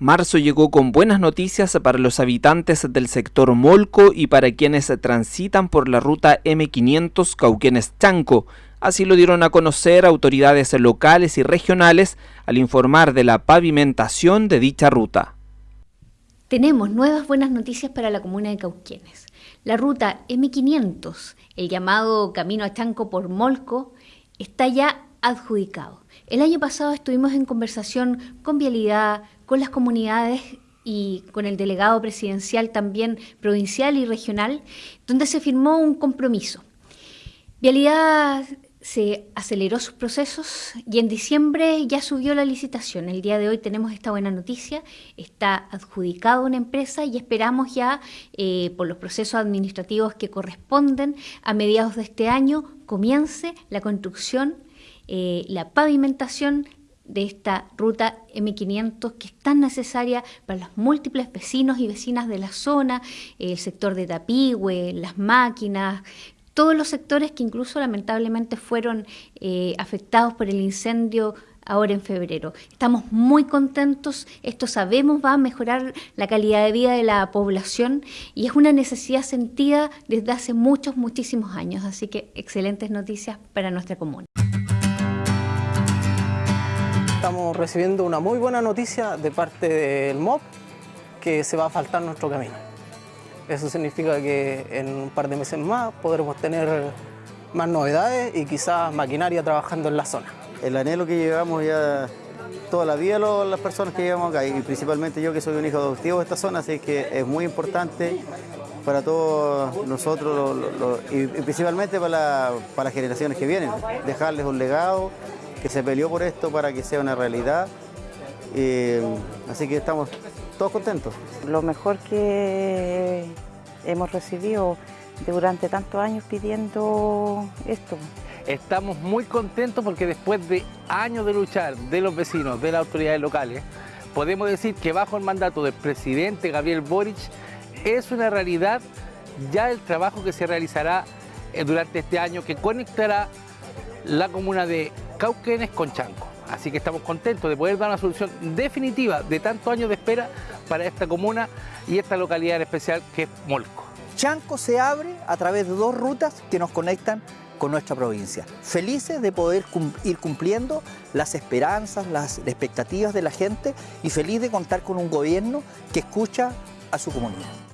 Marzo llegó con buenas noticias para los habitantes del sector Molco y para quienes transitan por la ruta M500 Cauquenes-Chanco. Así lo dieron a conocer autoridades locales y regionales al informar de la pavimentación de dicha ruta. Tenemos nuevas buenas noticias para la comuna de Cauquenes. La ruta M500, el llamado Camino a Chanco por Molco, está ya adjudicado. El año pasado estuvimos en conversación con Vialidad, con las comunidades y con el delegado presidencial también provincial y regional, donde se firmó un compromiso. Vialidad se aceleró sus procesos y en diciembre ya subió la licitación. El día de hoy tenemos esta buena noticia, está adjudicado una empresa y esperamos ya eh, por los procesos administrativos que corresponden a mediados de este año comience la construcción eh, la pavimentación de esta ruta M500 que es tan necesaria para los múltiples vecinos y vecinas de la zona, el sector de Tapigüe, las máquinas, todos los sectores que incluso lamentablemente fueron eh, afectados por el incendio ahora en febrero. Estamos muy contentos, esto sabemos va a mejorar la calidad de vida de la población y es una necesidad sentida desde hace muchos, muchísimos años, así que excelentes noticias para nuestra comuna. Estamos recibiendo una muy buena noticia de parte del MOB que se va a faltar nuestro camino. Eso significa que en un par de meses más podremos tener más novedades y quizás maquinaria trabajando en la zona. El anhelo que llevamos ya toda la vida las personas que llevamos acá y principalmente yo que soy un hijo adoptivo de esta zona, así que es muy importante para todos nosotros y, principalmente para, para las generaciones que vienen, dejarles un legado que se peleó por esto para que sea una realidad. así que estamos todos contentos. Lo mejor que hemos recibido durante tantos años pidiendo esto. Estamos muy contentos porque después de años de luchar de los vecinos, de las autoridades locales, podemos decir que bajo el mandato del presidente Gabriel Boric es una realidad ya el trabajo que se realizará eh, durante este año que conectará la comuna de Cauquenes con Chanco. Así que estamos contentos de poder dar una solución definitiva de tantos años de espera para esta comuna y esta localidad en especial que es Molco. Chanco se abre a través de dos rutas que nos conectan con nuestra provincia. Felices de poder ir cumpliendo las esperanzas, las expectativas de la gente y feliz de contar con un gobierno que escucha a su comunidad.